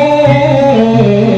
Kum